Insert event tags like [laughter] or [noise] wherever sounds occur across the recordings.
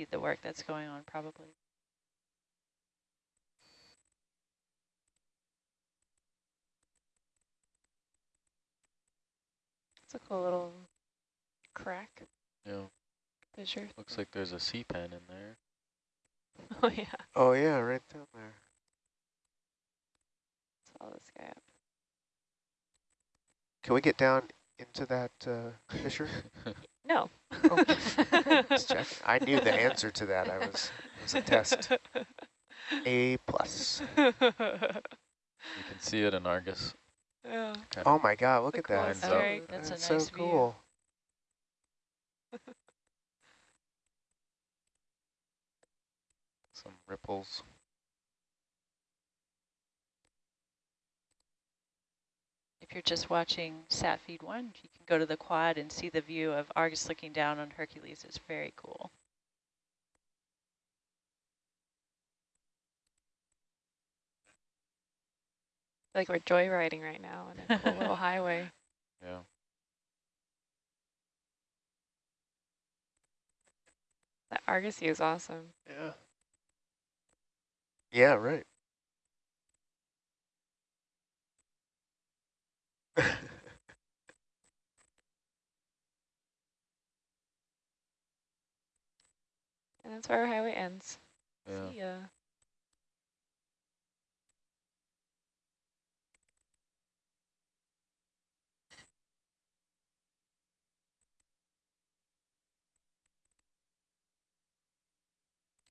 impede the work that's going on probably. It's a cool little crack. Yeah. Fissure. Looks like there's a sea pen in there. [laughs] Oh yeah. Oh yeah, right down there. Let's follow this guy up. Can we get down into that uh, fissure? [laughs] No. Oh, [laughs] I knew the answer to that. I was it was a test. A plus. You can see it in Argus. yeah. Kind Oh my God! Look at that. coolest That's, that's, That's a nice so view. cool. [laughs] some ripples. If you're just watching sat feed one, you can go to the quad and see the view of Argus looking down on Hercules. It's very cool. Like we're joyriding right now on a cool [laughs] little highway. Yeah. That Argosy is awesome. Yeah. Yeah. Right. [laughs] And that's where our highway ends. Yeah. See ya.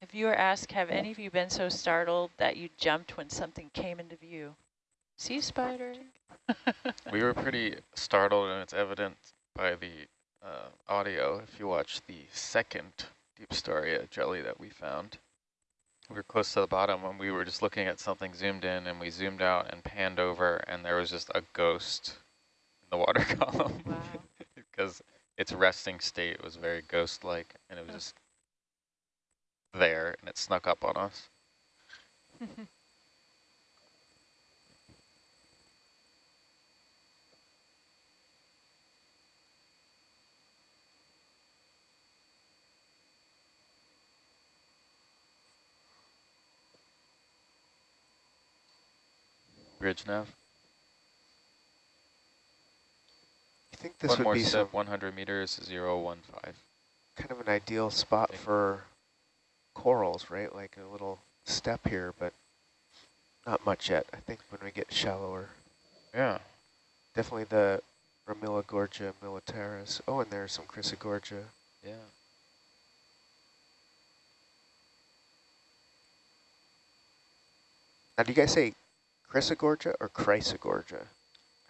A viewer asked, have any of you been so startled that you jumped when something came into view? Sea spider. [laughs] we were pretty startled, and it's evident by the uh, audio. If you watch the second Deepstaria jelly that we found, we were close to the bottom when we were just looking at something zoomed in, and we zoomed out and panned over, and there was just a ghost in the water [laughs] column. Because [laughs] its resting state was very ghost-like, and it was just there, and it snuck up on us. Bridge nav. I think this One would more be step, some 100 meters, 015. kind of an ideal spot for corals, right? Like a little step here, but not much yet. I think when we get shallower, Yeah. definitely the Ramillagorgia militaris. Oh, and there's some Chrysogorgia. Yeah. Now, do you guys say Chrysogorgia or Chrysogorgia?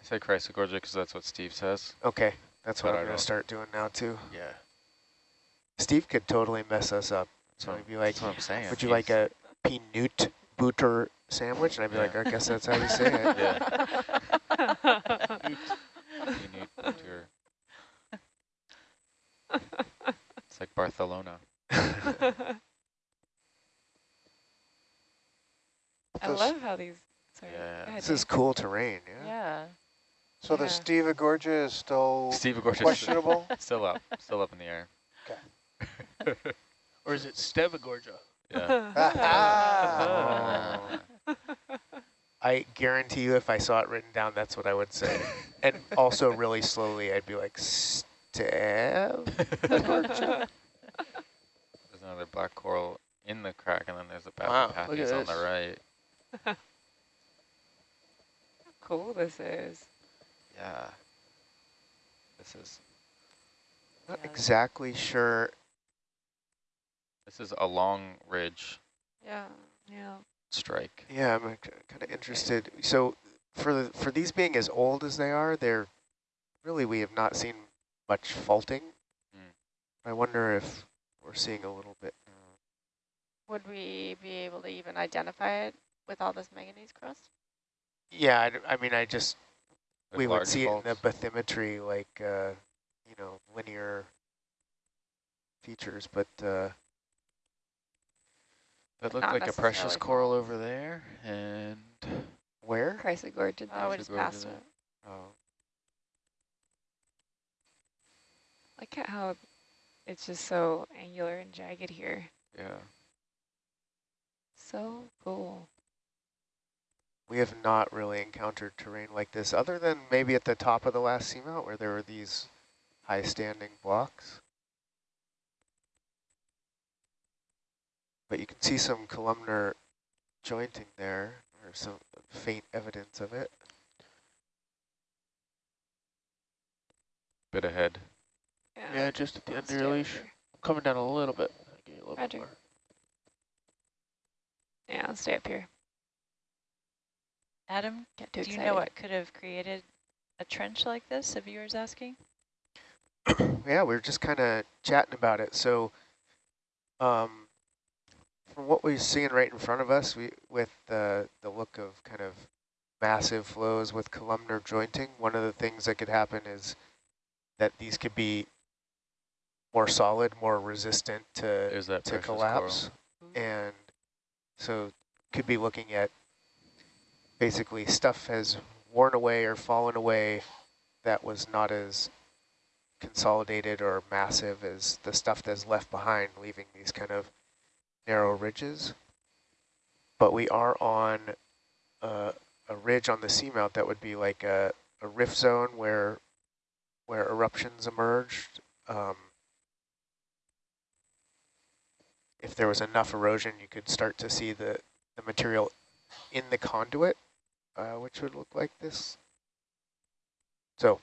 I say Chrysogorgia because that's what Steve says. Okay, that's what But I I'm going to start doing now too. Yeah. Steve could totally mess us up. So So he'd be like, that's what I'm saying. would you like a peanut butter sandwich? And I'd be like, I guess that's how you say it. [laughs] Yeah. You need. It's like Barcelona. [laughs] I love how these. Sorry. Yeah. This is cool terrain, yeah? Yeah. So the Yeah. Steve Gorgia is still Steve Gorgeous. questionable? [laughs] Still up. Still up in the air. [laughs] Or is it Stevagorgia? Yeah. [laughs] Ah. I guarantee you if I saw it written down, that's what I would say. and also really slowly, I'd be like, stab? There's another black coral in the crack, and then there's the Wow, look at on the right. How cool this is. Yeah. This is Not Yeah. exactly sure. this is a long ridge Yeah. Yeah. strike. Yeah, I'm kind of interested. So for the, for these being as old as they are, they're really, we have not seen much faulting. Mm. I wonder if we're seeing a little bit. Would we be able to even identify it with all this manganese crust? Yeah, I, d- I mean, I just, with we would see faults. it in the bathymetry, like, uh, you know, linear features, but uh, That looked not like a precious necessarily coral over there, and where? Chrysogorgia. Oh, we just Chrysogorgia passed there. it. Oh, Look at how it's just so angular and jagged here. Yeah. So cool. We have not really encountered terrain like this, other than maybe at the top of the last seamount where there were these high standing blocks. But you can see some columnar jointing there, or some faint evidence of it. Bit ahead. Yeah, just at the end of your over leash. here. Coming down a little bit. Give you a little Roger. more. Yeah, I'll stay up here. Adam, Get too do you know what could have created a trench like this, a viewer's asking? [coughs] yeah, we were just kind of chatting about it. So, um, from what we're seeing right in front of us, we with the the look of kind of massive flows with columnar jointing, one of the things that could happen is that these could be more solid, more resistant to that to precious collapse, and so could be looking at basically stuff has worn away or fallen away that was not as consolidated or massive as the stuff that's left behind, leaving these kind of narrow ridges. But we are on uh, a ridge on the seamount that would be like a, a rift zone where where eruptions emerged. Um, if there was enough erosion, you could start to see the, the material in the conduit, uh, which would look like this. So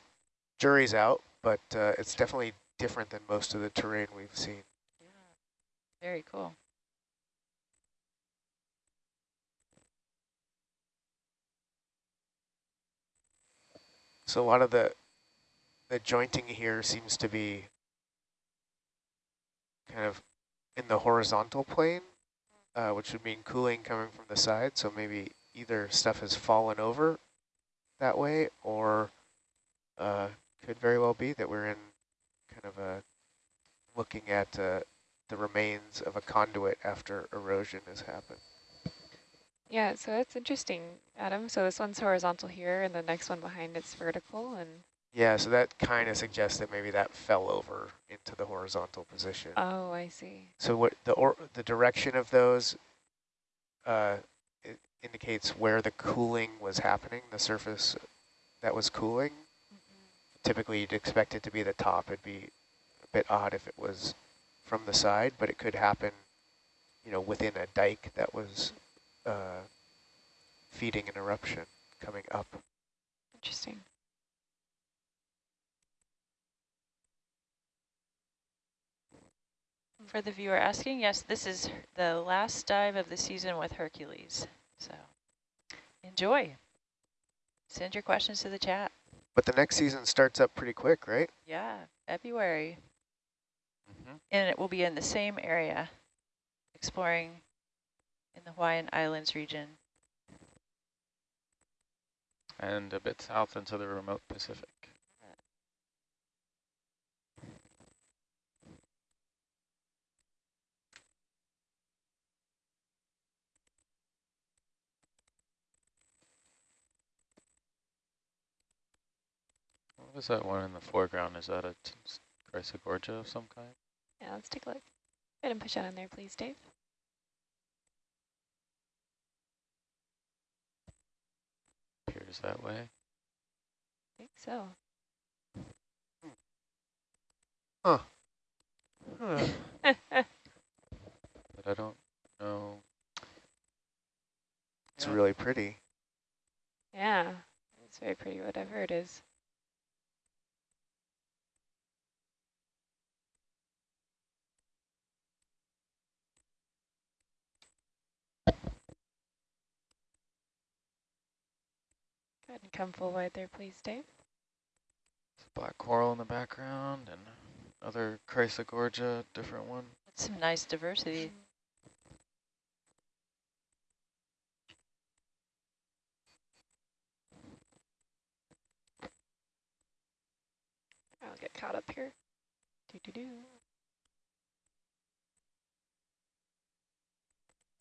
jury's out, but uh, it's definitely different than most of the terrain we've seen. Yeah, Very cool. So a lot of the the jointing here seems to be kind of in the horizontal plane, uh, which would mean cooling coming from the side. So maybe either stuff has fallen over that way or uh, could very well be that we're in kind of a looking at uh, the remains of a conduit after erosion has happened. Yeah, so that's interesting, Adam. So this one's horizontal here, and the next one behind it's vertical, and Yeah, so that kind of suggests that maybe that fell over into the horizontal position. oh, I see. So what the or the direction of those uh, indicates where the cooling was happening, the surface that was cooling. Typically, you'd expect it to be the top. It'd be a bit odd if it was from the side, but it could happen, you know, within a dike that was uh, feeding an eruption coming up. Interesting. For the viewer asking, yes, this is the last dive of the season with Hercules. So enjoy. Send your questions to the chat. But the next season starts up pretty quick, right? Yeah, February. Mm -hmm. And it will be in the same area, exploring in the Hawaiian Islands region. And a bit south into the remote Pacific. Was that one in the foreground? Is that a Chrysogorgia of some kind? Yeah, let's take a look. Go ahead and push that on there, please, Dave. Appears that way. I think so. Huh. [laughs] But I don't know. It's Yeah. really pretty. yeah, it's very pretty, whatever it is. Go ahead and come full wide there, please, Dave. There's black coral in the background and other Chrysogorgia, different one. That's some nice diversity. I'll get caught up here. Do do do.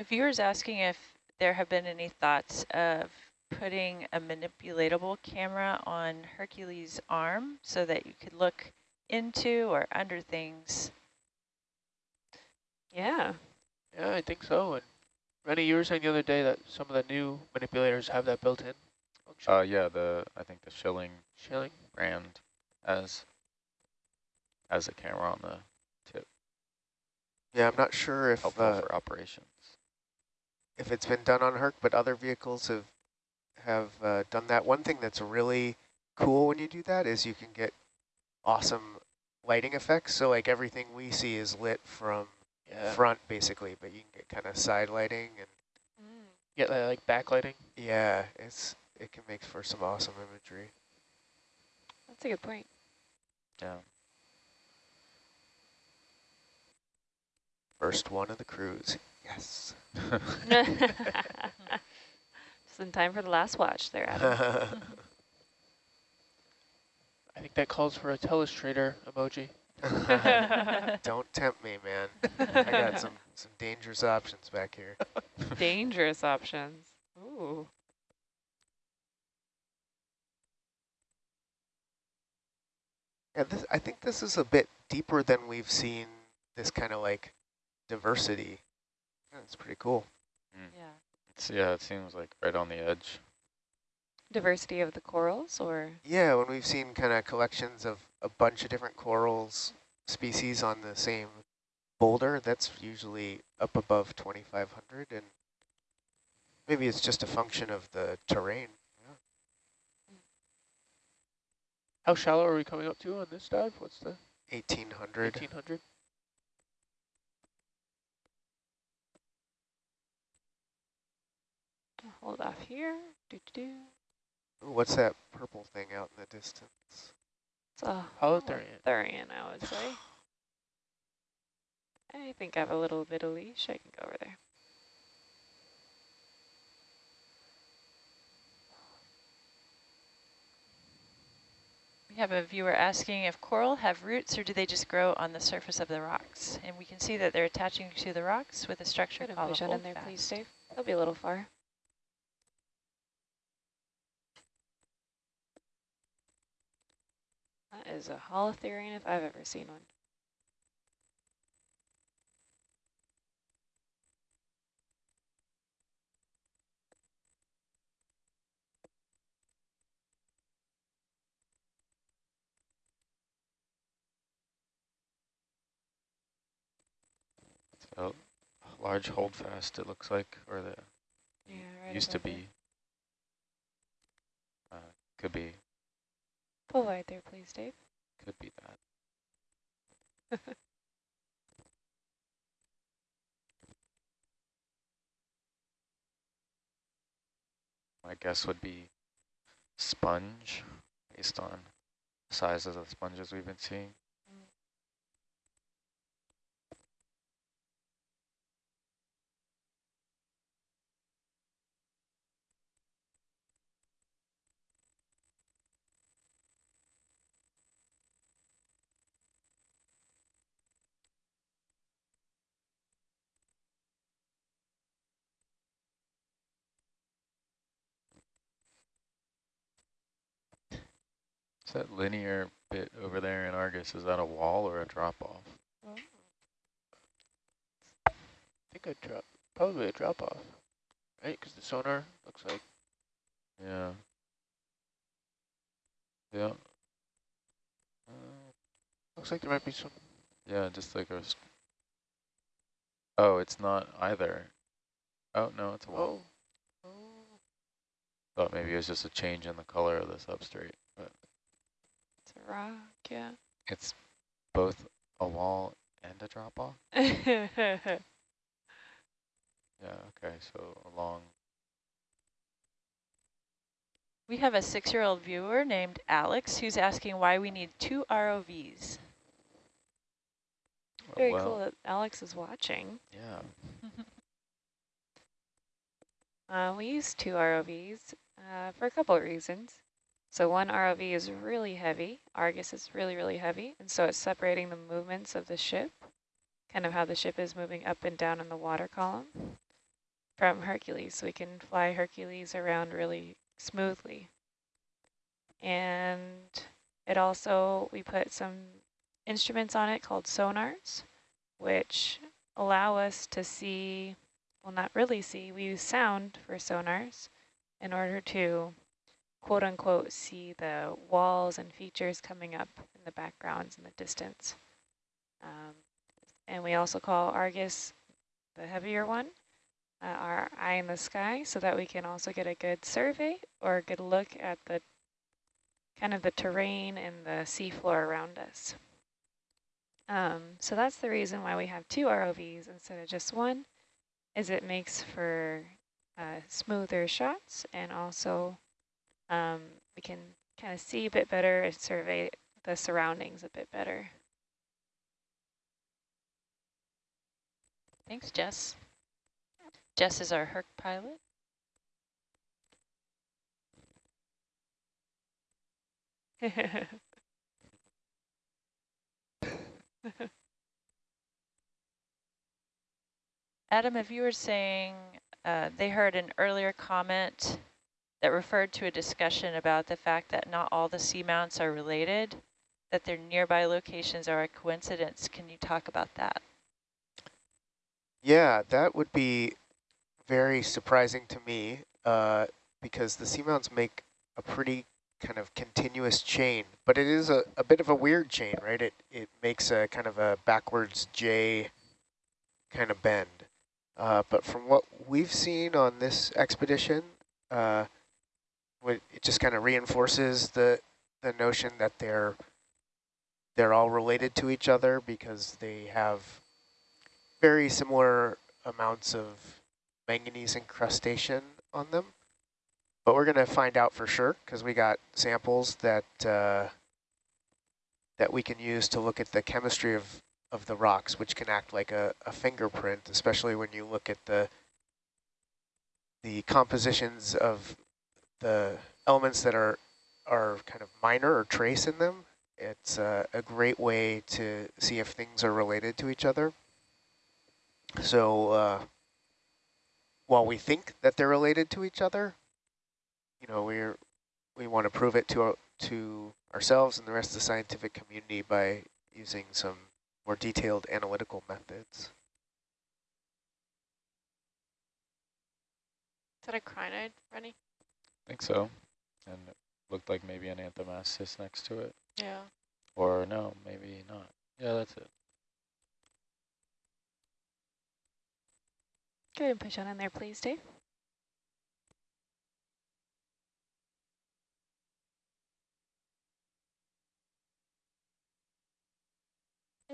A viewer's asking if there have been any thoughts of putting a manipulatable camera on Hercules' arm so that you could look into or under things Yeah. Yeah, I think so. And Rennie, you were saying the other day that some of the new manipulators have that built-in function. Uh, yeah, the I think the Schilling Shilling. brand as as a camera on the tip, Yeah, I'm not sure if helpful uh, for operations. if it's been done on Herc, but other vehicles have have uh, done that. One thing that's really cool when you do that is you can get awesome lighting effects. So like everything we see is lit from Yeah. front basically, but you can get kind of side lighting and Get that like backlighting. yeah, it's it can make for some awesome imagery. That's a good point. Yeah. First one of the cruise. Yes. [laughs] [laughs] [laughs] Just in time for the last watch there, Adam. [laughs] I think that calls for a telestrator emoji. [laughs] Don't tempt me, man. I got [laughs] some some dangerous options back here. Dangerous options. Ooh. Yeah, this, I think this is a bit deeper than we've seen this kind of like diversity. That's pretty cool. Yeah. It's, yeah, it seems like right on the edge. Diversity of the corals or? Yeah, when we've seen kind of collections of a bunch of different corals species on the same boulder, that's usually up above 2,500, and maybe it's just a function of the terrain. How shallow are we coming up to on this dive? What's the 1,800. 1800? Hold off here. Do, do, do. Ooh, what's that purple thing out in the distance? It's a oh, Holothurian. Thurian, I would say. I think I have a little bit of leash. I can go over there. We have a viewer asking if coral have roots or do they just grow on the surface of the rocks? And we can see that they're attaching to the rocks with a structure Put a called a vision in there, holdfast. please, Dave. They'll be a little far. Is a holothurian if I've ever seen one. So a large holdfast, it looks like, or the Yeah, right used to be. Uh, could be, Pull wide there, please, Dave. could be that. [laughs] My guess would be sponge, based on sizes of sponges we've been seeing. That linear bit over there in Argus, is that a wall or a drop off? I think a drop, probably a drop off, right? Because the sonar looks like Yeah. Yeah. Uh, looks like there might be some. yeah, just like a. Oh, it's not either. Oh no, it's a wall. Oh, oh, Thought maybe it was just a change in the color of the substrate, but a rock, yeah. it's both a wall and a drop off. [laughs] Yeah. Okay. So along. We have a six-year-old viewer named Alex who's asking why we need two ROVs. oh, Very well, cool that Alex is watching. Yeah. [laughs] Uh, we use two ROVs uh, for a couple of reasons. So one ROV is really heavy. Argus is really, really heavy. And so it's separating the movements of the ship, kind of how the ship is moving up and down in the water column from Hercules. So we can fly Hercules around really smoothly. And it also, we put some instruments on it called sonars, which allow us to see, well, not really see, we use sound for sonars in order to quote unquote see the walls and features coming up in the backgrounds in the distance. Um, and we also call Argus the heavier one, uh, our eye in the sky, so that we can also get a good survey or a good look at the kind of the terrain and the seafloor around us. Um, so that's the reason why we have two ROVs instead of just one, is it makes for uh, smoother shots and also um, we can kind of see a bit better and survey the surroundings a bit better. Thanks, Jess. Jess is our Herc pilot. [laughs] Adam, a viewer saying uh, they heard an earlier comment that referred to a discussion about the fact that not all the seamounts are related, that their nearby locations are a coincidence. Can you talk about that? Yeah, that would be very surprising to me uh, because the seamounts make a pretty kind of continuous chain, but it is a, a bit of a weird chain, right? It, it makes a kind of a backwards J kind of bend. Uh, but from what we've seen on this expedition, uh, it just kind of reinforces the the notion that they're they're all related to each other because they have very similar amounts of manganese incrustation on them. But we're going to find out for sure because we got samples that uh, that we can use to look at the chemistry of, of the rocks, which can act like a, a fingerprint, especially when you look at the the compositions of the elements that are are kind of minor or trace in them. It's a great way to see if things are related to each other. So uh, while we think that they're related to each other, you know, we're we want to prove it to our, to ourselves and the rest of the scientific community by using some more detailed analytical methods. Is that a crinoid, Rennie? I think so. And it looked like maybe an anthomastus next to it. Yeah. Or no, maybe not. Yeah, that's it. Go ahead and push on in there, please, Dave.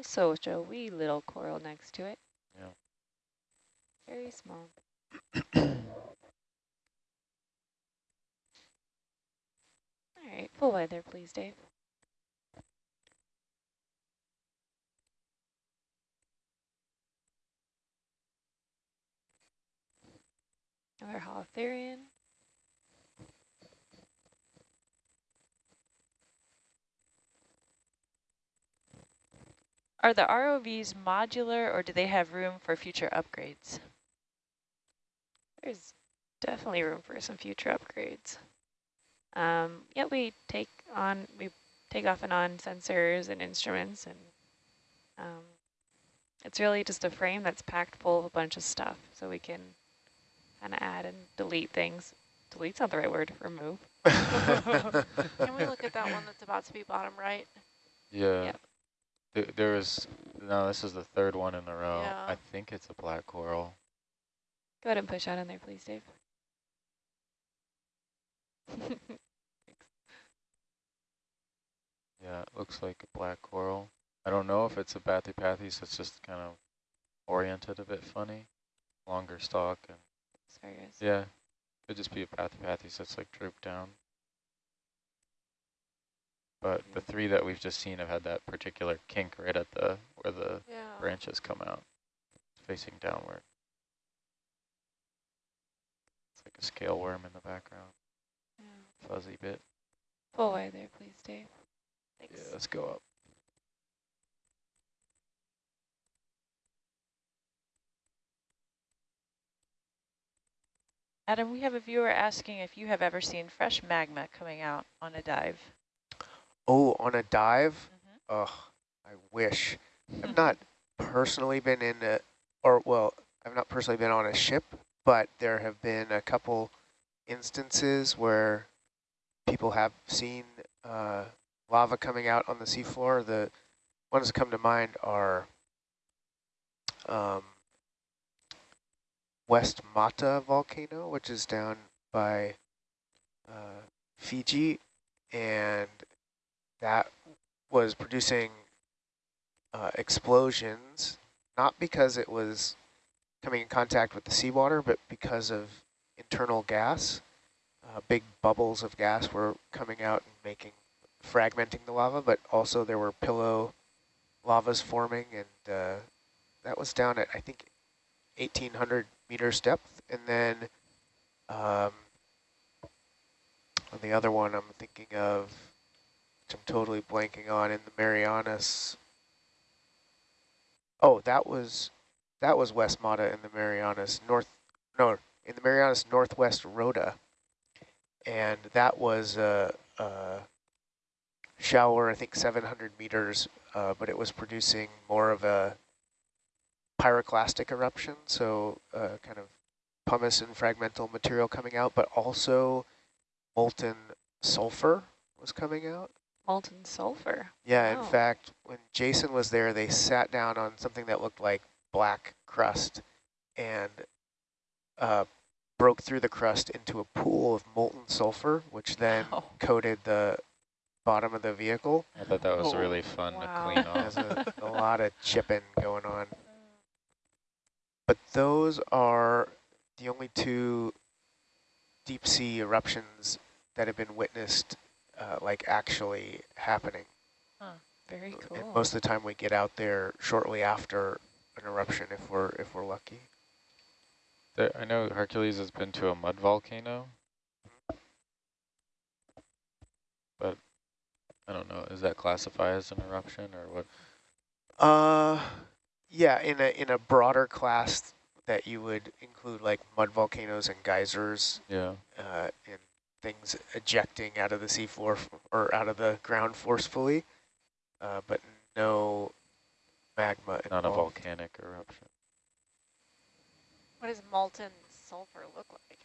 So a wee little coral next to it. Yeah. Very small. [clears throat] All right, full wide there, please, Dave. Another holothurian. Are the ROVs modular or do they have room for future upgrades? There's definitely room for some future upgrades. Um, yeah, we take on, we take off and on sensors and instruments and um, it's really just a frame that's packed full of a bunch of stuff so we can kind of add and delete things. Delete's not the right word, remove. [laughs] [laughs] Can we look at that one that's about to be bottom right? Yeah. Yep. Th there is, no, this is the third one in a row. Yeah. I think it's a black coral. Go ahead and push out in there, please, Dave. [laughs] Yeah, it looks like a black coral. I don't know if it's a Bathypathes, it's just kind of oriented a bit funny. Longer stalk and Sorry, guys. yeah, could just be a Bathypathes it's like drooped down. But the mm-hmm. three that we've just seen have had that particular kink right at the where the Yeah. branches come out, facing downward. It's like a scale worm in the background, Yeah. fuzzy bit. Full wide there, please, Dave. Thanks. Yeah, let's go up. Adam, we have a viewer asking if you have ever seen fresh magma coming out on a dive. Oh, on a dive? Mhm. Ugh, I wish. I've [laughs] not personally been in a, or well, I've not personally been on a ship, but there have been a couple instances where people have seen uh, lava coming out on the seafloor. The ones that come to mind are um, West Mata volcano, which is down by uh, Fiji, and that was producing uh, explosions, not because it was coming in contact with the seawater, but because of internal gas. Uh, big bubbles of gas were coming out and making, fragmenting the lava, but also there were pillow lavas forming, and uh, that was down at, I think, 1,800 meters depth. And then um, on the other one I'm thinking of, which I'm totally blanking on, in the Marianas. Oh, that was that was West Mata in the Marianas North. No, in the Marianas Northwest Rota, and that was a, a shower. I think 700 meters, uh, but it was producing more of a pyroclastic eruption, so uh, kind of pumice and fragmental material coming out, but also molten sulfur was coming out. Molten sulfur. Yeah, Wow. in fact, when Jason was there, they sat down on something that looked like black crust and uh, broke through the crust into a pool of molten sulfur, which then Oh. coated the bottom of the vehicle. I thought that was Oh, really fun wow. to clean off. There's a, a lot of chipping going on. But those are the only two deep sea eruptions that have been witnessed, uh, like actually happening. Very cool. And most of the time we get out there shortly after an eruption if we're if we're lucky. There, I know Hercules has been to a mud volcano, but I don't know. Is that classified as an eruption or what? Uh yeah, in a in a broader class that you would include like mud volcanoes and geysers Yeah. uh, and things ejecting out of the seafloor f- or out of the ground forcefully, uh, but no magma Not a volcanic eruption. What does molten sulfur look like?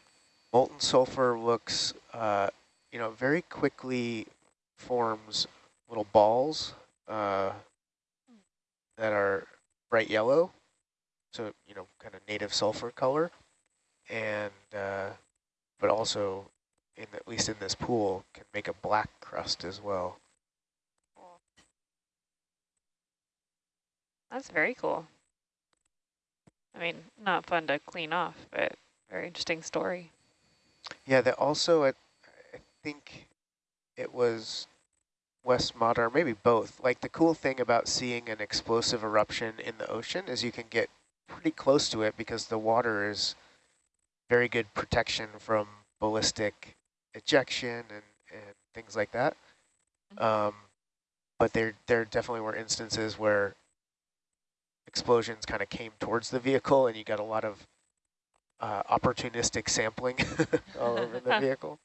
Molten sulfur looks, uh, you know, very quickly forms little balls uh, that are bright yellow, so, you know, kind of native sulfur color, and, uh, but also, in at least in this pool, can make a black crust as well. That's very cool. I mean, not fun to clean off, but very interesting story. Yeah, that also, I, I think it was West Mata, or maybe both. Like the cool thing about seeing an explosive eruption in the ocean is you can get pretty close to it because the water is very good protection from ballistic ejection and, and things like that. Um, but there, there definitely were instances where explosions kind of came towards the vehicle and you got a lot of uh, opportunistic sampling [laughs] all over the [laughs] vehicle.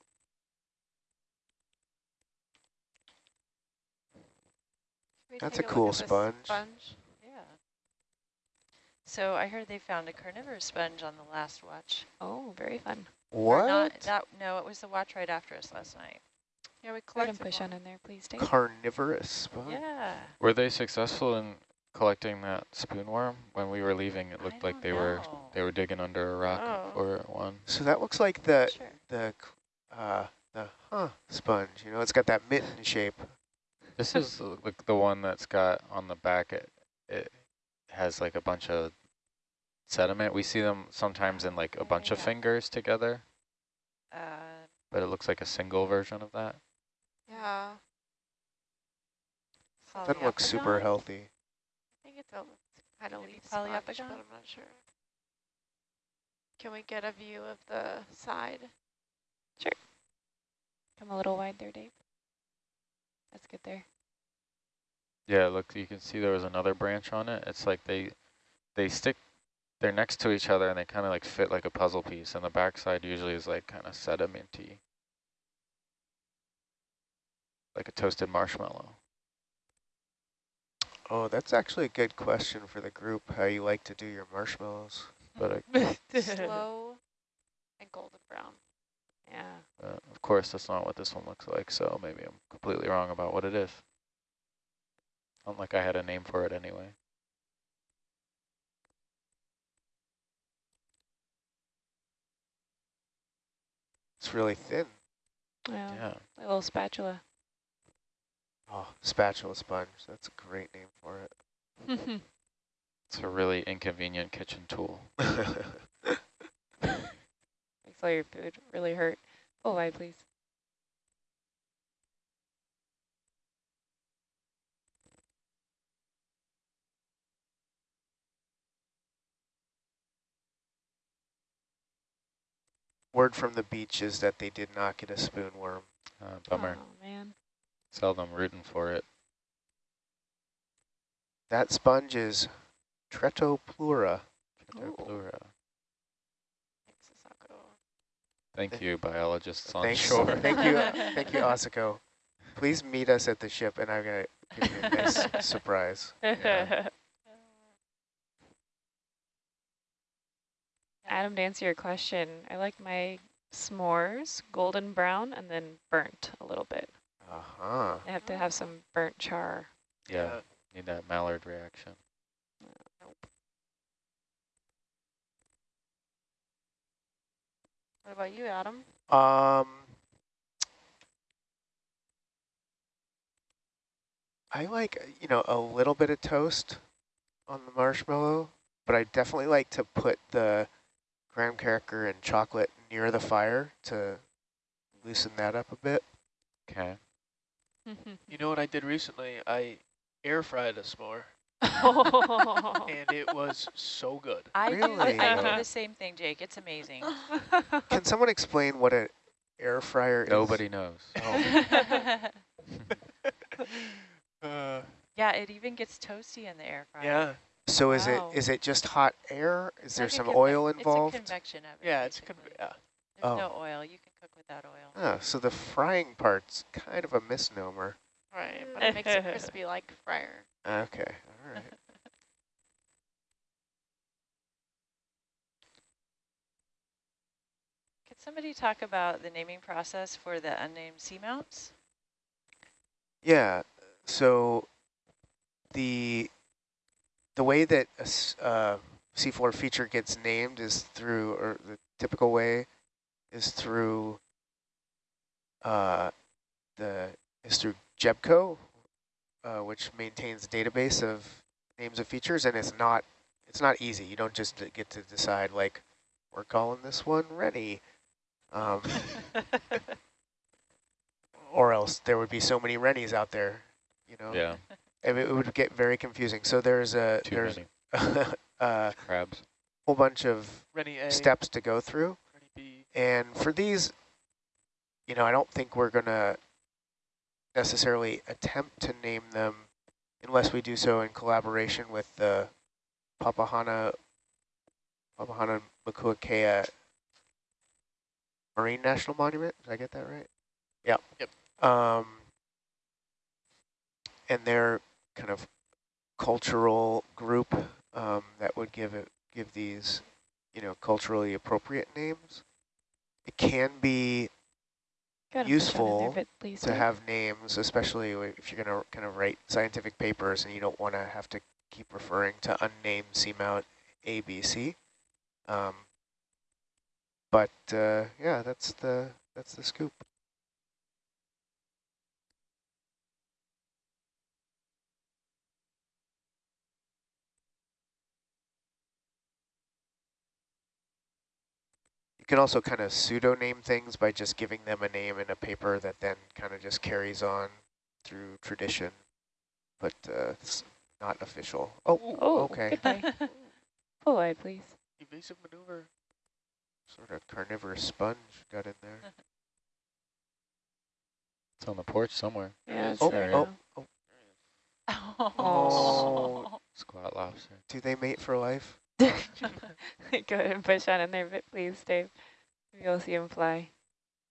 Should we That's a cool at this sponge. Sponge. Yeah. So I heard they found a carnivorous sponge on the last watch. Oh, very fun. What? Not, that, no, it was the watch right after us last night. Yeah, we Go ahead collected and push one. on in there, please, Dave. Carnivorous sponge? Yeah. Were they successful in collecting that spoon worm? When we were leaving, it looked like don't they were they were digging under a rock Oh. for one. So that looks like the Sure. the uh the huh sponge. You know, it's got that mitten shape. This is like the one that's got on the back. It it has like a bunch of sediment. We see them sometimes in like a bunch of fingers together, Uh, but it looks like a single version of that. Yeah, Doesn't look super healthy. I think it's a kind of leaf sponge, but? I'm not sure. Can we get a view of the side? Sure. Come a little wide there, Dave. Let's get there. Yeah, look, you can see there was another branch on it. It's like they they stick, they're next to each other and they kind of like fit like a puzzle piece. And the backside usually is like kind of sedimenty, like a toasted marshmallow. Oh, that's actually a good question for the group, how you like to do your marshmallows. But I, [laughs] [laughs] Slow and golden brown. Yeah. Uh, of course, that's not what this one looks like, so maybe I'm completely wrong about what it is. Not like I had a name for it anyway. it's really thin. Well, Yeah. a little spatula. Oh, spatula sponge. That's a great name for it. [laughs] It's a really inconvenient kitchen tool. [laughs] Makes all your food really hurt. Full wide, please. Word from the beach is that they did not get a spoon worm. Uh, bummer. Oh, man. Seldom rooting for it. That sponge is Tretopleura. Ooh. Pleura. Thanks, Asako. Thank you, biologists on Thanks. shore. [laughs] Thank you, thank you, [laughs] Asako. Please meet us at the ship, and I'm gonna give you a nice surprise. [laughs] Yeah. Adam, to answer your question, I like my s'mores golden brown and then burnt a little bit. Uh huh. I have to have some burnt char. yeah, need that Maillard reaction. What about you, Adam? Um, I like you know a little bit of toast on the marshmallow, but I definitely like to put the graham cracker and chocolate near the fire to loosen that up a bit. Okay. [laughs] You know what I did recently? I air fried a s'more. [laughs] and it was so good. I do, Really? I do the same thing, Jake. It's amazing. [laughs] Can someone explain what an air fryer is? Nobody knows. Oh, [laughs] Uh, yeah, it even gets toasty in the air fryer. yeah, so is Wow. it is it just hot air? Is there like some conve- oil It's a involved? convection oven. yeah, it's con yeah. There's Oh. no oil. You can cook without oil. Ah, so the frying part's kind of a misnomer. Right, but it makes it crispy like fryer. Okay, all right. [laughs] Could somebody talk about the naming process for the unnamed seamounts? Yeah, so the the way that a uh, seafloor feature gets named is through, or the typical way is through uh, the is through GEBCO, uh, which maintains a database of names of features, and it's not it's not easy. You don't just get to decide like we're calling this one Rennie. Um, [laughs] or else there would be so many Rennies out there, you know. Yeah, And it would get very confusing. So there's a too there's many [laughs] a crabs. whole bunch of Rennie steps to go through, Rennie B. and for these, you know, I don't think we're gonna necessarily attempt to name them unless we do so in collaboration with the Papahana Papahana Makuakea Marine National Monument. Did I get that right? Yeah. Yep. Um, and their kind of cultural group um, that would give it give these, you know, culturally appropriate names. It can be Gotta push on in there Useful please, to have names, especially if you're going to kind of write scientific papers and you don't want to have to keep referring to unnamed seamount ABC. Um, but uh, yeah, that's the that's the scoop. Can also kind of pseudo-name things by just giving them a name in a paper that then kind of just carries on through tradition, but uh, it's not official. Oh, Oh, okay. goodbye. Full wide, please. Evasive maneuver. Sort of carnivorous sponge got in there. [laughs] It's on the porch somewhere. Yeah, it's Oh, there oh, now. [laughs] oh. Oh. Squat lobster. Do they mate for life? [laughs] Go ahead and push on in there but please, Dave. Maybe you'll see him fly.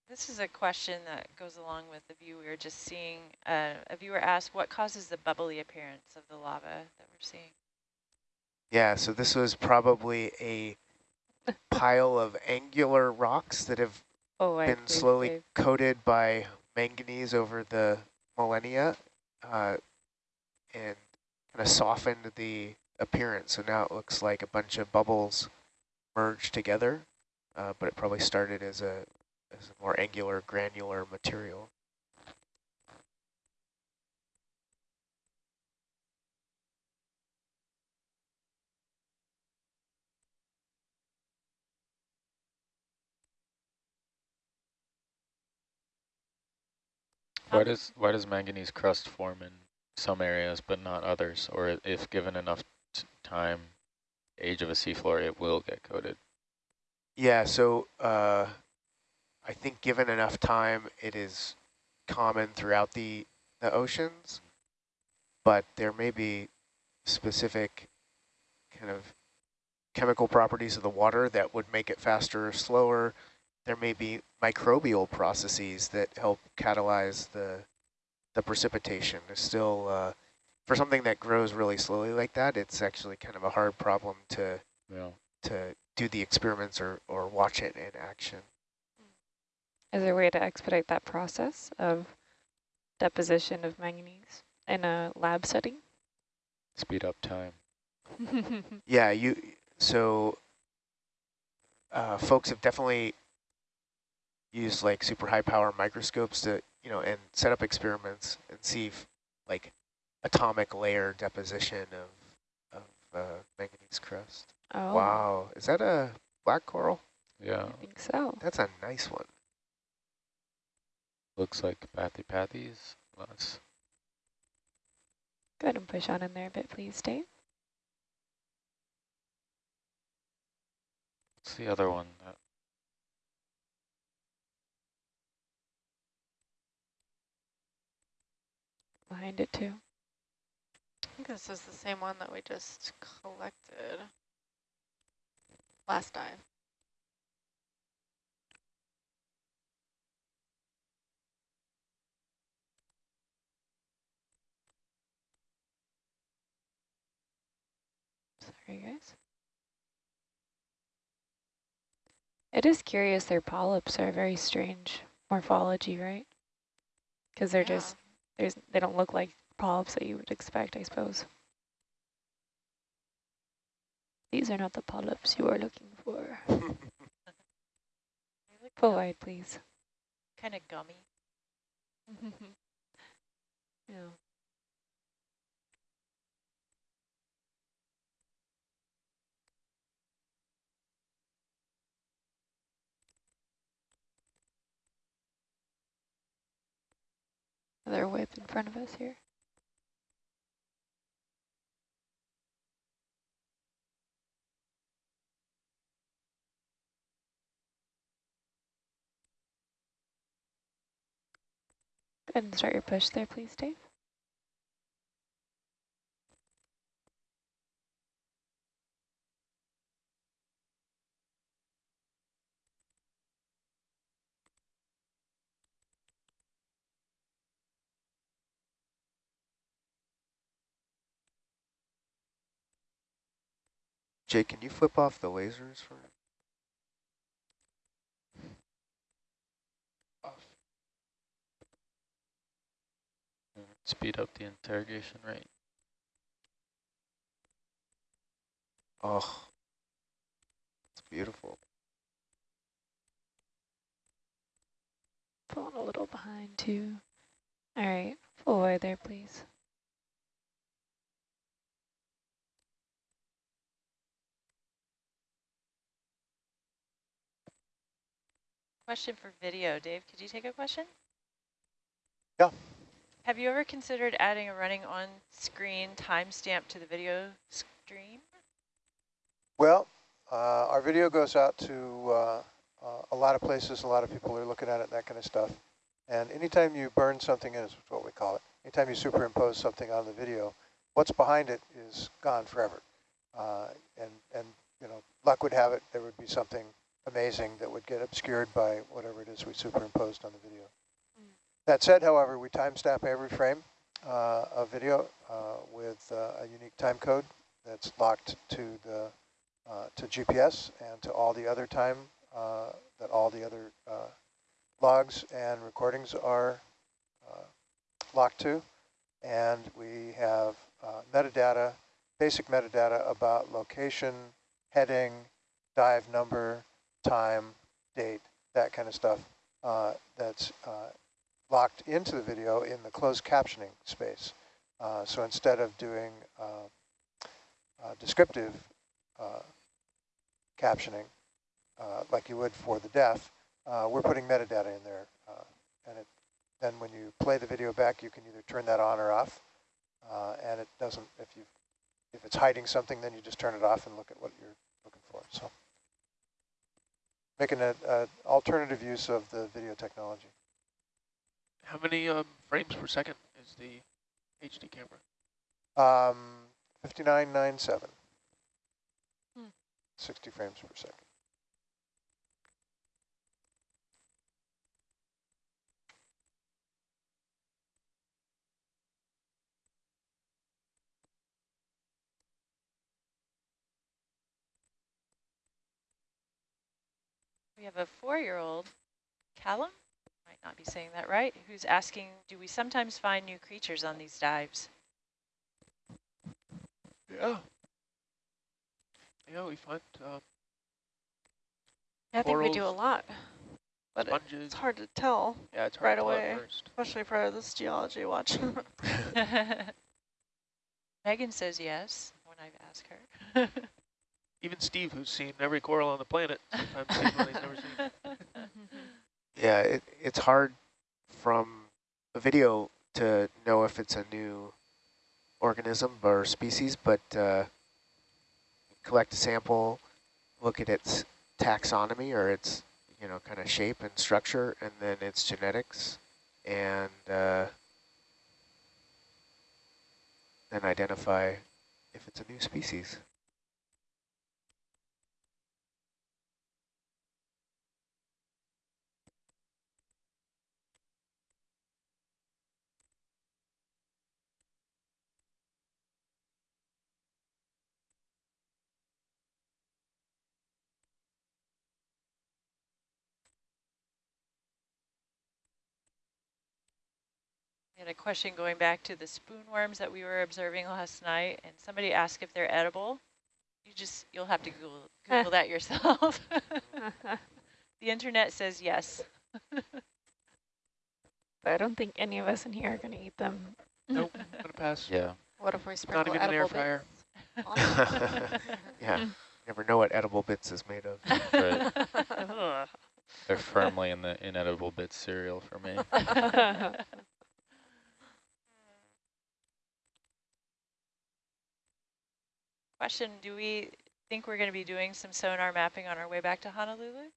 This is a question that goes along with the view we were just seeing. Uh, a viewer asked, what causes the bubbly appearance of the lava that we're seeing? Yeah, so this was probably a pile of angular rocks that have Oh, been please, slowly Dave. coated by manganese over the millennia uh, and kind of softened the appearance. So now it looks like a bunch of bubbles merged together, uh, but it probably started as a, as a more angular, granular material. Why does why does manganese crust form in some areas but not others? Or if given enough time, age of a seafloor, it will get coated. Yeah, so uh, I think given enough time, it is common throughout the, the oceans, but there may be specific kind of chemical properties of the water that would make it faster or slower. There may be microbial processes that help catalyze the the precipitation. There's still, uh, for something that grows really slowly like that, it's actually kind of a hard problem to Yeah. to do the experiments or, or watch it in action. Is there a way to expedite that process of deposition of manganese in a lab setting? Speed up time. [laughs] Yeah, you. So, uh, folks have definitely used like super high power microscopes to, you know, and set up experiments and see if, like atomic layer deposition of of uh, manganese crust. oh, Wow, is that a black coral? Yeah. I think so. That's a nice one. Looks like Bathypathes. Let's Go ahead and push on in there a bit, please, Dave. what's the other one? That Behind it too. I think this is the same one that we just collected last dive. Sorry, guys. It is curious their polyps are very strange morphology, right? Because they're Yeah. just, there's, they don't look like polyps that you would expect, I suppose. These are not the polyps you are looking for. [laughs] They look Pull wide, please. kind of gummy. [laughs] yeah. Another whip in front of us here. Go ahead and start your push there, please, Dave. Jake, can you flip off the lasers for me? Speed up the interrogation rate. Oh, it's beautiful. Pulling a little behind too. All right, full wide there, please. Question for video. Dave, could you take a question? Yeah. Have you ever considered adding a running on-screen timestamp to the video stream? Well, uh, our video goes out to uh, uh, a lot of places, a lot of people are looking at it, that kind of stuff. And anytime you burn something in, is what we call it, anytime you superimpose something on the video, what's behind it is gone forever. Uh, and, and, you know, luck would have it, there would be something amazing that would get obscured by whatever it is we superimposed on the video. That said, however, we timestamp every frame uh, of video uh, with uh, a unique time code that's locked to the uh, to GPS and to all the other time that all the other logs and recordings are locked to. And we have metadata, basic metadata about location, heading, dive number, time, date, that kind of stuff uh, that's uh, locked into the video in the closed captioning space. Uh, so instead of doing uh, uh, descriptive uh, captioning, uh, like you would for the deaf, we're putting metadata in there. And it, then when you play the video back, you can either turn that on or off. And it doesn't, if you if it's hiding something, then you just turn it off and look at what you're looking for. So making an alternative use of the video technology. How many um, frames per second is the HD camera? Um, 5997. Hmm. 60 frames per second. We have a four-year-old, Callum, might not be saying that right, who's asking, do we sometimes find new creatures on these dives? Yeah. Yeah, we find um, I think we do a lot, but it- it's hard to tell, yeah, it's hard right to away. first. especially for this geology watch. [laughs] [laughs] Megan says yes when I ask her. Even Steve, who's seen every coral on the planet, sometimes sees one he's never seen. [laughs] Yeah, it, it's hard from a video to know if it's a new organism or species, but uh, collect a sample, look at its taxonomy or its you know kind of shape and structure, and then its genetics, and uh, then identify if it's a new species. We had a question going back to the spoon worms that we were observing last night, and somebody asked if they're edible. You just, you'll have to Google, [laughs] Google that yourself. [laughs] the internet says yes. But [laughs] I don't think any of us in here are going to eat them. Nope, I'm gonna pass. Yeah. what if we Not sprinkle even an air edible fryer. bits on yeah, never know what edible bits is made of. Right. They're firmly in the inedible bits cereal for me. Question, do we think we're going to be doing some sonar mapping on our way back to Honolulu?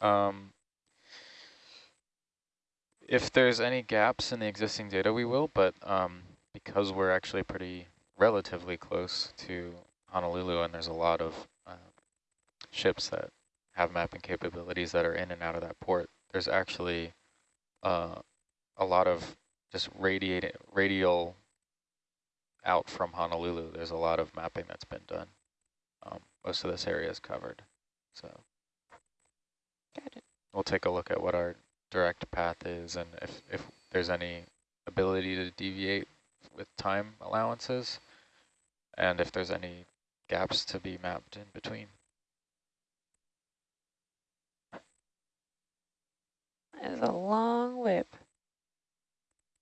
Um, if there's any gaps in the existing data, we will, but um, because we're actually pretty relatively close to Honolulu and there's a lot of uh, ships that have mapping capabilities that are in and out of that port, there's actually uh, a lot of just radiating, radial out from Honolulu. There's a lot of mapping that's been done. Um, most of this area is covered, so. Got it. We'll take a look at what our direct path is and if, if there's any ability to deviate with time allowances and if there's any gaps to be mapped in between. That is a long whip.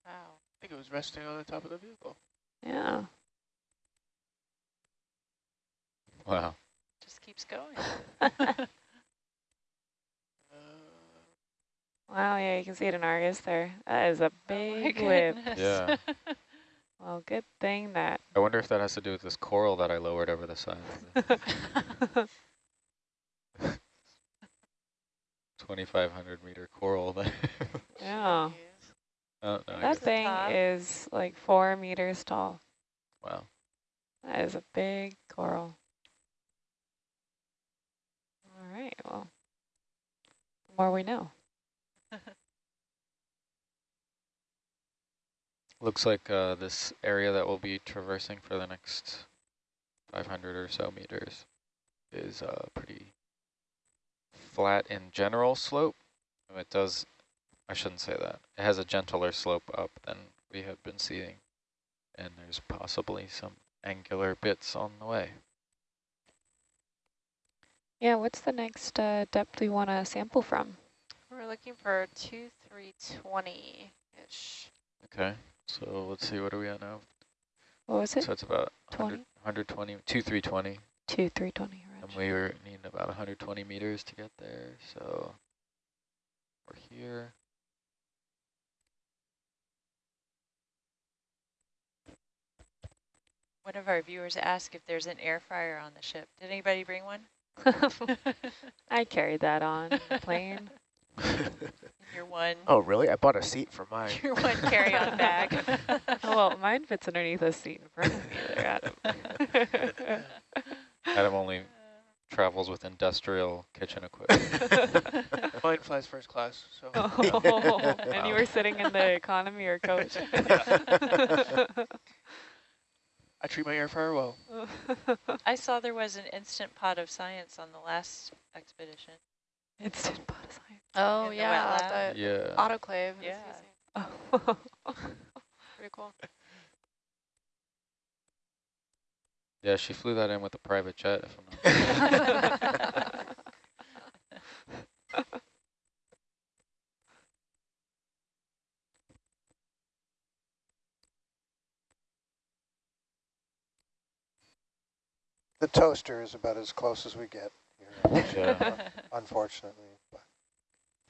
Wow. I think it was resting on the top of the vehicle. Yeah. Wow. Just keeps going. [laughs] Uh, Wow, yeah, you can see it in Argus there. That is a Oh big whip. [laughs] Yeah. Well, good thing that. I wonder if that has to do with this coral that I lowered over the side. [laughs] 2,500 meter coral. That yeah. Oh, no, That thing top. is like four meters tall. wow. That is a big coral. All right, well, more we know. [laughs] Looks like uh, this area that we'll be traversing for the next 500 or so meters is uh, pretty flat in general slope. It does, I shouldn't say that. It has a gentler slope up than we have been seeing. And there's possibly some angular bits on the way. Yeah, what's the next uh, depth we want to sample from? We're looking for two, three, twenty-ish. Okay, so let's see, what are we at now? What was it? So it's about 20? 100, 120, 2, 320. Two, three, twenty. And we were needing about 120 meters to get there, so we're here. One of our viewers asked if there's an air fryer on the ship. Did anybody bring one? [laughs] I carried that on the plane. [laughs] Your one, oh, really? I bought a seat for mine. your one carry-on bag. [laughs] Oh, well, mine fits underneath a seat in front of me there, Adam. Adam only travels with industrial kitchen equipment. Mine flies first class, so oh, and you were sitting in the economy or coach. I treat my air fryer well. [laughs] I saw there was an instant pot of science on the last expedition. Instant pot of science. Oh, In yeah, lab? the yeah. autoclave. Yeah. Oh. [laughs] Pretty cool. Yeah, she flew that in with a private jet, if I'm not [laughs] The toaster is about as close as we get here, [laughs] Yeah. [laughs] unfortunately. But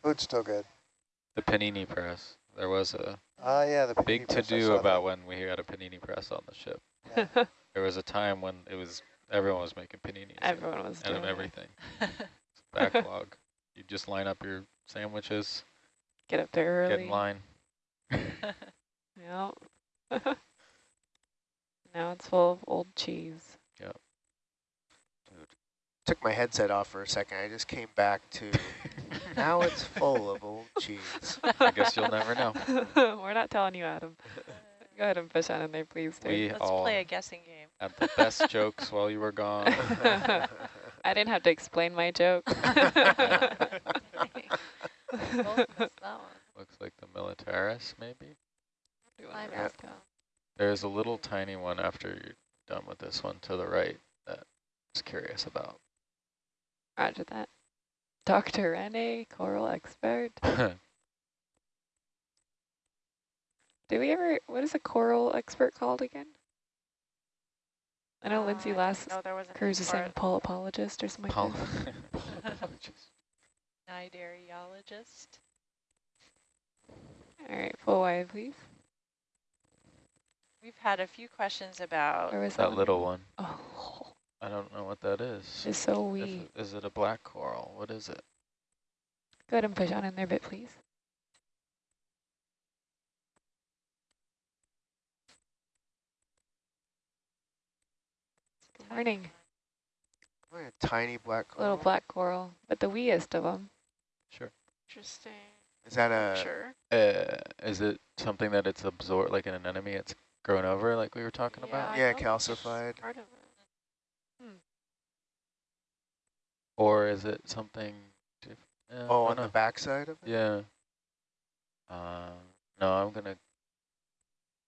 food's still good. The panini press. There was a Ah, yeah, the big panini press, I to-do about that. when we had a panini press on the ship. Yeah. [laughs] There was a time when it was everyone was making paninis. and- Everyone was and doing it. everything. It's backlog. you just line up your sandwiches, Get up there early. get in line. Yep. now it's full of old cheese. Took my headset off for a second. I just came back to, [laughs] now it's full of old cheese. I guess you'll never know. [laughs] We're not telling you, Adam. Go ahead and push on in there, please. Too. We Let's all play a guessing game. had the best jokes while you were gone. [laughs] I didn't have to explain my joke. Both missed that one. Looks like the Militaris, maybe. I Yeah. missed. There's a little tiny one after you're done with this one to the right that I was curious about. Roger that. Dr. Rene, coral expert. [laughs] Do we ever, what is a coral expert called again? I know Uh, Lindsay last know there was a cruise name is for saying polypologist or something Paul. like that. [laughs] Cnidariologist. All right, full wide, please. We've had a few questions about Where was that one? little one. Oh, I don't know what that is. it's so If wee. it- Is it a black coral? What is it? Go ahead and push on in there a bit, please. Good morning. What a tiny black coral. Little black coral, but the weeest of them. Sure. Interesting. Is that a, sure. Uh, is it something that it's absorbed, like an anemone, it's grown over, like we were talking about? I Yeah, calcified. Part of it. Or is it something? Diff uh, oh, on don't the know. backside of it? Yeah. Um, no, I'm gonna.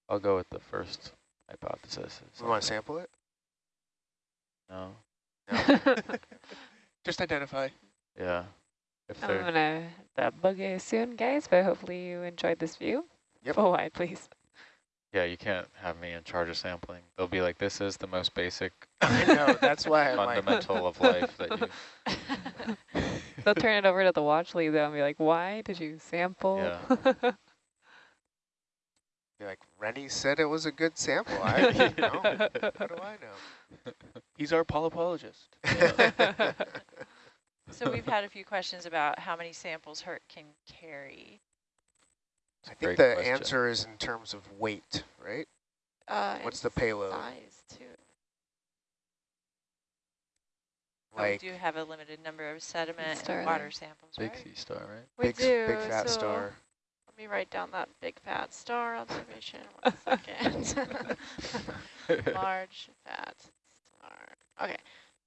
I'll go with the first hypothesis. is We want to sample it? No. [laughs] Just identify. Yeah. If I'm gonna that bug you soon, guys, but hopefully you enjoyed this view. Yep. Full wide, please. Yeah, you can't have me in charge of sampling. They'll be like, this is the most basic [laughs] I know, that's why I'm like, fundamental of [laughs] life that you. [laughs] They'll turn it over to the watch lead though and be like, why did you sample? Yeah. be like, Rennie said it was a good sample. I don't know. How do I know? He's our polypologist. So we've had a few questions about how many samples Herc can carry. I think the question. answer is in terms of weight, right? Uh, What's the payload? Size too. But we do have a limited number of sediment Star and water samples, Big right? sea star, right? We big, do. big fat so star. Let me write down that big fat star observation. One second. [laughs] Large fat star. Okay.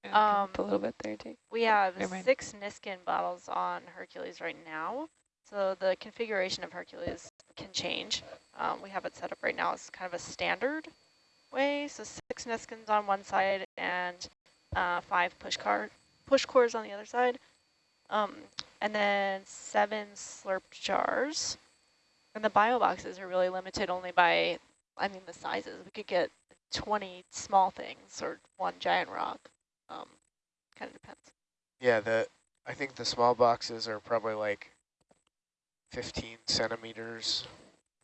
Yeah, come up Um, a little bit there, too. We have six Niskin bottles on Hercules right now. So the configuration of Hercules can change. Um, we have it set up right now as kind of a standard way. So six Niskins on one side and uh, five push car push cores on the other side. Um, and then seven slurp jars. And the bio boxes are really limited only by, I mean, the sizes. We could get 20 small things or one giant rock. Um, kind of depends. Yeah, the I think the small boxes are probably like 15 centimeters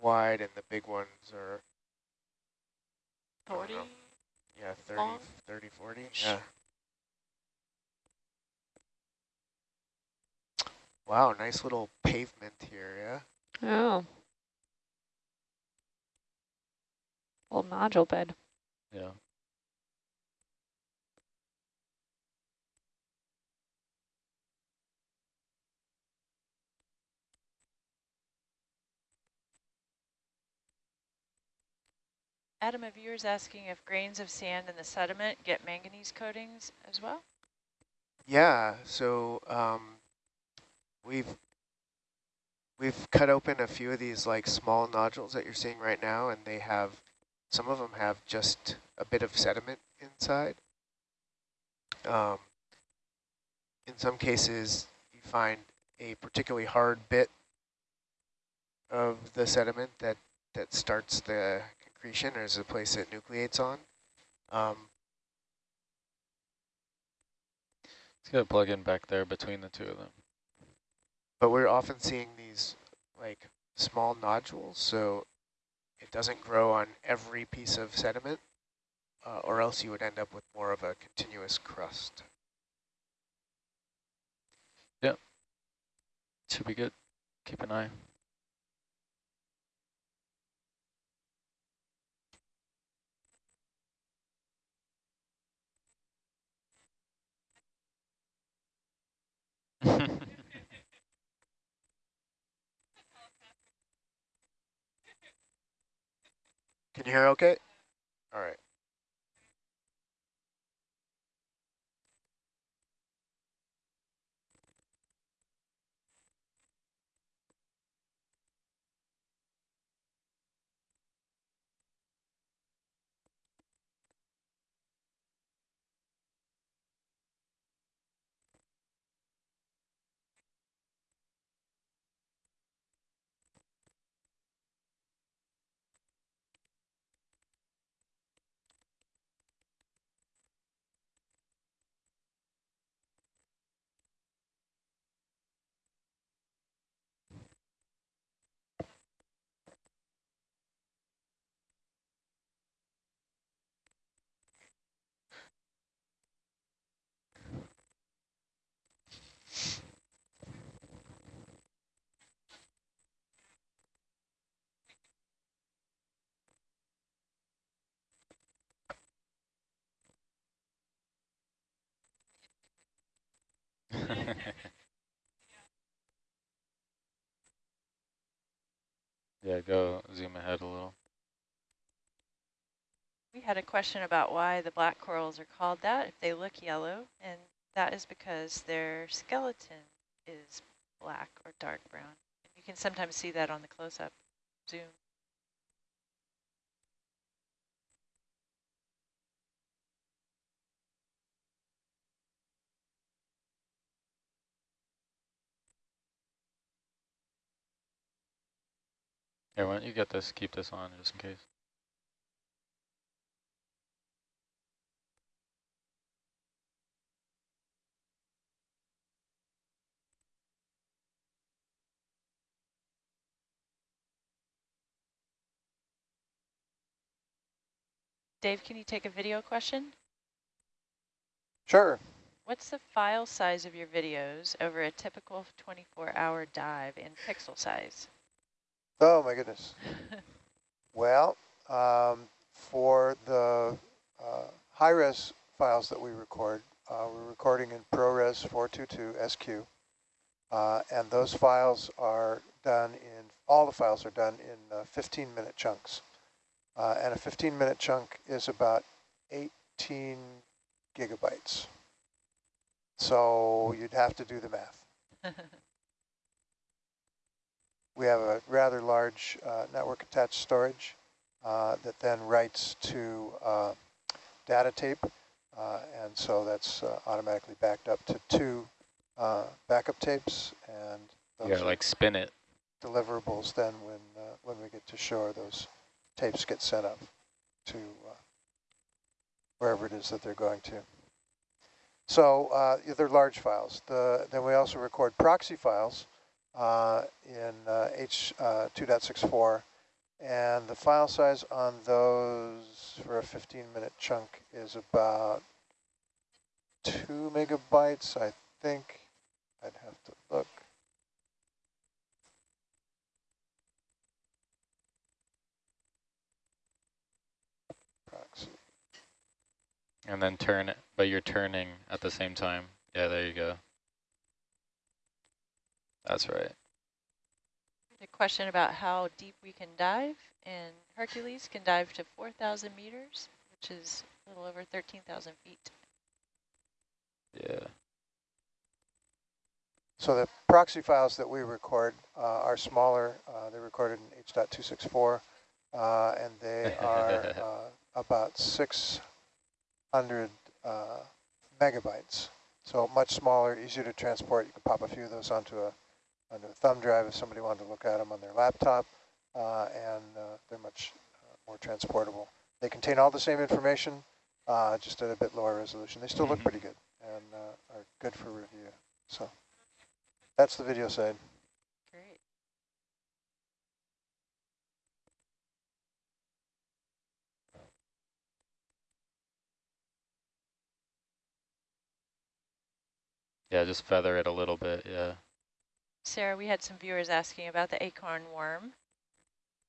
wide, and the big ones are 40? know. yeah 30, Long? 30, 40. Yeah. Wow, nice little pavement here. Yeah. Oh. Old nodule bed. Yeah. Adam, a viewer's asking if grains of sand in the sediment get manganese coatings as well? Yeah, so um, we've we've cut open a few of these like small nodules that you're seeing right now, and they have some of them have just a bit of sediment inside. Um, in some cases, you find a particularly hard bit of the sediment that that starts the concretion, or is a place it nucleates on. Um, Let's get a plug in back there between the two of them. But we're often seeing these like small nodules, so it doesn't grow on every piece of sediment, uh, or else you would end up with more of a continuous crust. Yep. Should be good. Keep an eye. [laughs] Can you hear okay? All right. [laughs] yeah, go zoom ahead a little. We had a question about why the black corals are called that if they look yellow, and that is because their skeleton is black or dark brown. You can sometimes see that on the close-up zoom. Here, why don't you get this, keep this on just in case. Dave, can you take a video question? Sure. What's the file size of your videos over a typical 24-hour dive in pixel size? Oh, my goodness. Well, um, for the uh, high-res files that we record, Uh, we're recording in ProRes 422 SQ. Uh, and those files are done in, all the files are done in 15-minute chunks. Uh, and a 15-minute chunk is about 18 gigabytes. So you'd have to do the math. [laughs] we have a rather large uh, network attached storage uh, that then writes to uh, data tape. Uh, and so that's uh, automatically backed up to two uh, backup tapes. And those yeah, like spin it. Deliverables then when, when we get to shore, those tapes get sent up to wherever it is that they're going to. So uh, they're large files. The, then we also record proxy files uh, in uh, H.264, and the file size on those for a 15-minute chunk is about two megabytes, I think. I'd have to look. And then turn it, but you're turning at the same time. Yeah, there you go. That's right. A question about how deep we can dive, and Hercules can dive to 4,000 meters, which is a little over 13,000 feet. Yeah. So the proxy files that we record uh, are smaller. Uh, they're recorded in H.264, uh, and they [laughs] are uh, about 600 uh, megabytes. So much smaller, easier to transport. You can pop a few of those onto a, onto a thumb drive if somebody wanted to look at them on their laptop, uh, and uh, they're much uh, more transportable. They contain all the same information, uh, just at a bit lower resolution. They still look mm-hmm. pretty good and uh, are good for review. So that's the video side. Great. Yeah, just feather it a little bit, yeah. Sarah, we had some viewers asking about the acorn worm.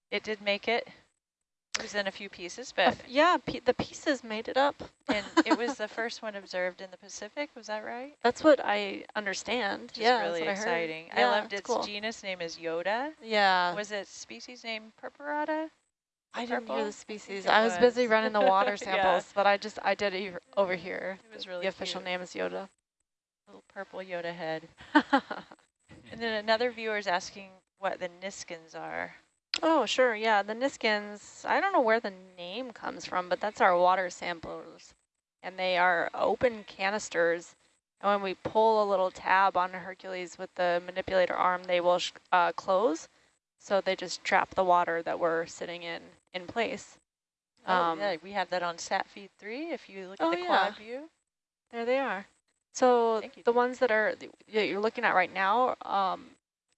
It did make it. It was in a few pieces, but... Uh, yeah, the pieces made it up. and [laughs] it was the first one observed in the Pacific, was that right? That's what I understand. Just yeah, really exciting. I, yeah, loved its cool. genus name is Yoda. Yeah. Was it species name Purpurata? I didn't hear the species. I was, was, busy running the water [laughs] samples, yeah. but I just, I did it over here. It was really The official cute. name is Yoda little purple Yoda head. [laughs] another viewer is asking what the Niskins are. Oh, sure. Yeah, the Niskins, I don't know where the name comes from, but that's our water samplers. And they are open canisters. And when we pull a little tab on Hercules with the manipulator arm, they will uh, close. So they just trap the water that we're sitting in in place. Oh, um, yeah, we have that on SAT feed 3 if you look oh, at the quad view. There they are. So the ones that are that you're looking at right now um,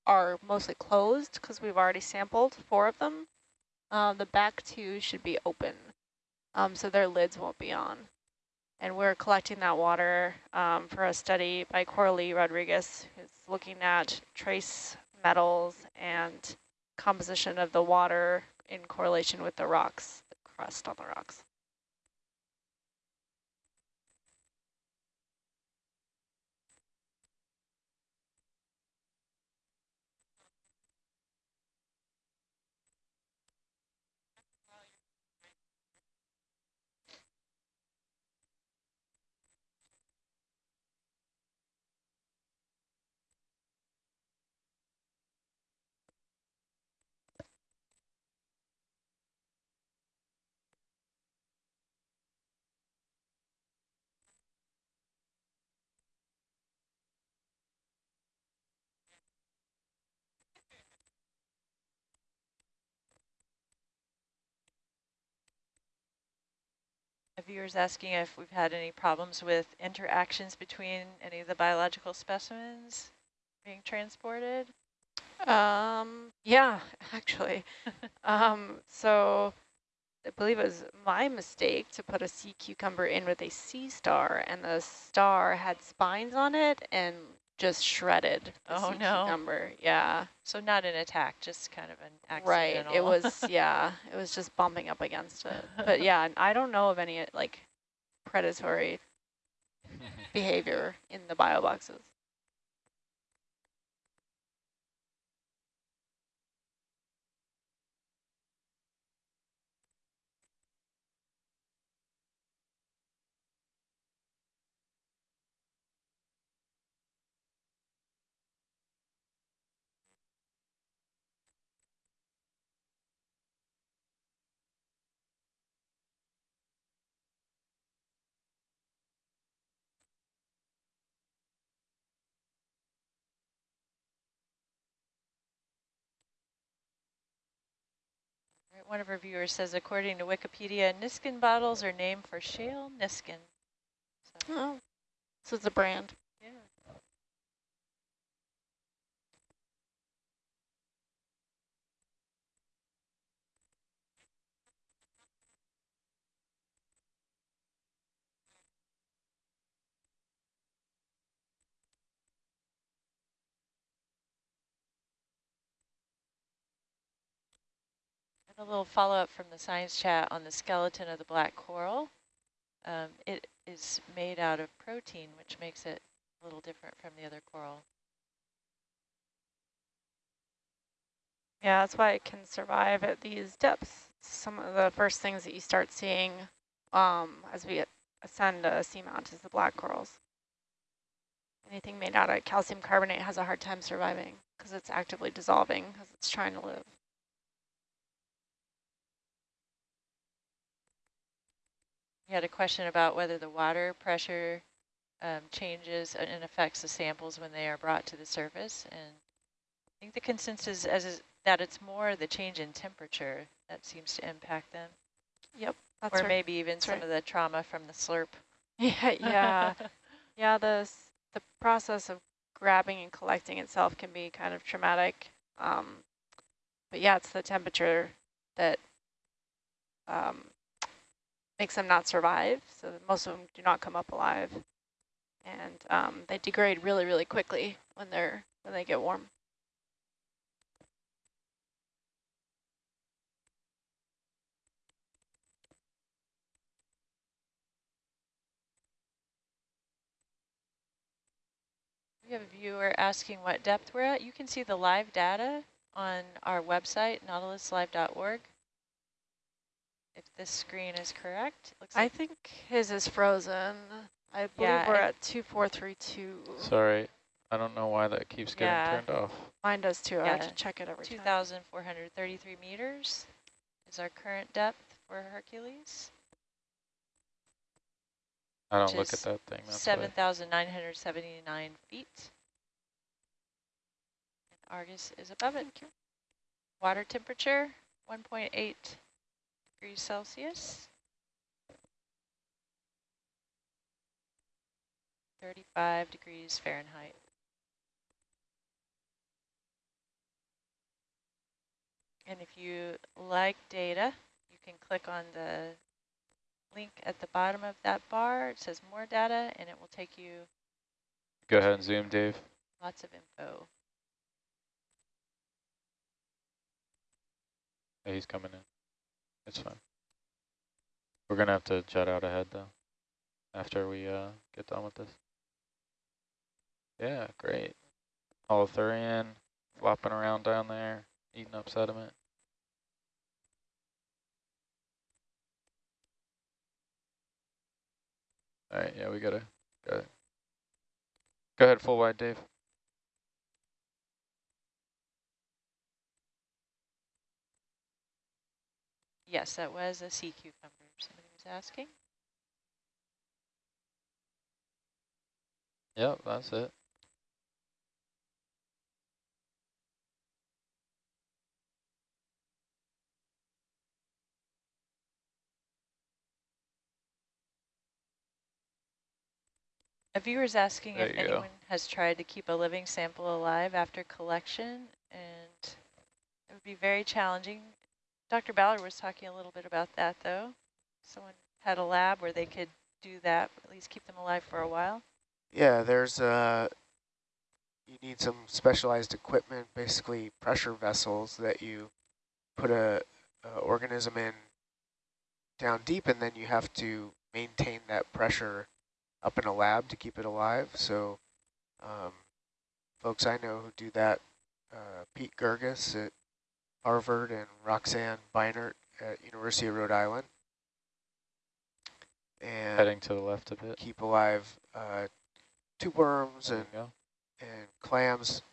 are mostly closed because we've already sampled four of them. Uh, the back two should be open, um, so their lids won't be on. And we're collecting that water um, for a study by Coralie Rodriguez, who's looking at trace metals and composition of the water in correlation with the rocks, the crust on the rocks. Viewer's asking if we've had any problems with interactions between any of the biological specimens being transported. Um, yeah, [laughs] actually. [laughs] um, so I believe it was my mistake to put a sea cucumber in with a sea star, and the star had spines on it and just shredded oh no. number yeah. So not an attack just kind of an accident right it was [laughs] yeah it was just bumping up against it. But yeah i don't know of any like predatory [laughs] behavior in the bio One of our viewers says, according to Wikipedia, Niskin bottles are named for Shale Niskin. So, Oh, so it's a brand. A little follow-up from the science chat on the skeleton of the black coral. Um, it is made out of protein, which makes it a little different from the other coral. Yeah, that's why it can survive at these depths. Some of the first things that you start seeing um, as we ascend a seamount is the black corals. Anything made out of calcium carbonate has a hard time surviving because it's actively dissolving because it's trying to live. You had a question about whether the water pressure um, changes and- affects the samples when they are brought to the surface. And I think the consensus is that it's more the change in temperature that seems to impact them. That's or right. maybe even That's some right. of the trauma from the slurp. [laughs] Yeah, yeah, yeah. The the process of grabbing and collecting itself can be kind of traumatic. Um, but yeah, it's the temperature that um, makes them not survive. So most of them do not come up alive, and um, they degrade really, really quickly when they're when they get warm. We have a viewer asking what depth we're at. You can see the live data on our website, nautiluslive.org. If this screen is correct, looks I like think his is frozen. I believe Yeah, we're at two four three two. Sorry, I don't know why that keeps getting Yeah. turned off. Mine does too. I have to check it every time. 2,433 meters is our current depth for Hercules. I don't look at that thing. That's 7,979 feet. And Argus is above it. Water temperature, 1.8 degrees Celsius. 35 degrees Fahrenheit. And if you like data, you can click on the link at the bottom of that bar. It says more data, and it will take you Go ahead and zoom, Dave. lots of info. Yeah, he's coming in. It's fine. We're gonna have to jet out ahead though, after we uh, get done with this. Yeah, great. Holothurian flopping around down there, eating up sediment. All right, yeah, we got. Go ahead, full wide, Dave. Yes, that was a sea cucumber, somebody was asking. Yep, that's it. A viewer is asking There if you go. anyone has tried to keep a living sample alive after collection, and it would be very challenging. Dr. Ballard was talking a little bit about that, though. Someone had a lab where they could do that, at least keep them alive for a while. Yeah, there's uh you need some specialized equipment, basically pressure vessels that you put a, a organism in down deep, and then you have to maintain that pressure up in a lab to keep it alive. So um, folks I know who do that, uh, Pete Girguis at Harvard and Roxanne Beinart at University of Rhode Island. And Heading to the left a bit. keep alive uh, tube worms and, and clams